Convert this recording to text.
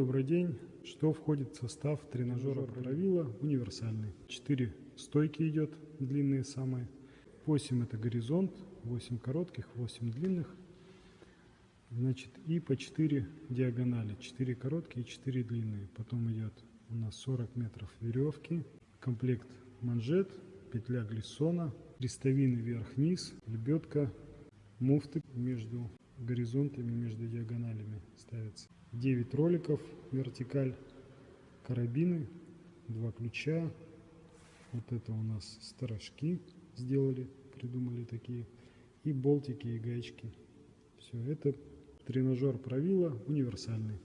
Добрый день. Что входит в состав тренажера правила универсальный? 4 стойки идет, длинные самые. 8 это горизонт, 8 коротких, 8 длинных. Значит, и по 4 диагонали. 4 короткие, 4 длинные. Потом идет у нас 40 метров веревки, комплект манжет, петля глиссона, крестовины вверх-вниз, лебедка, муфты между горизонтами, между диагоналями ставятся. 9 роликов, вертикаль, карабины, два ключа. Вот это у нас сторожки сделали, придумали такие. И болтики, и гаечки. Все, это тренажер правила универсальный.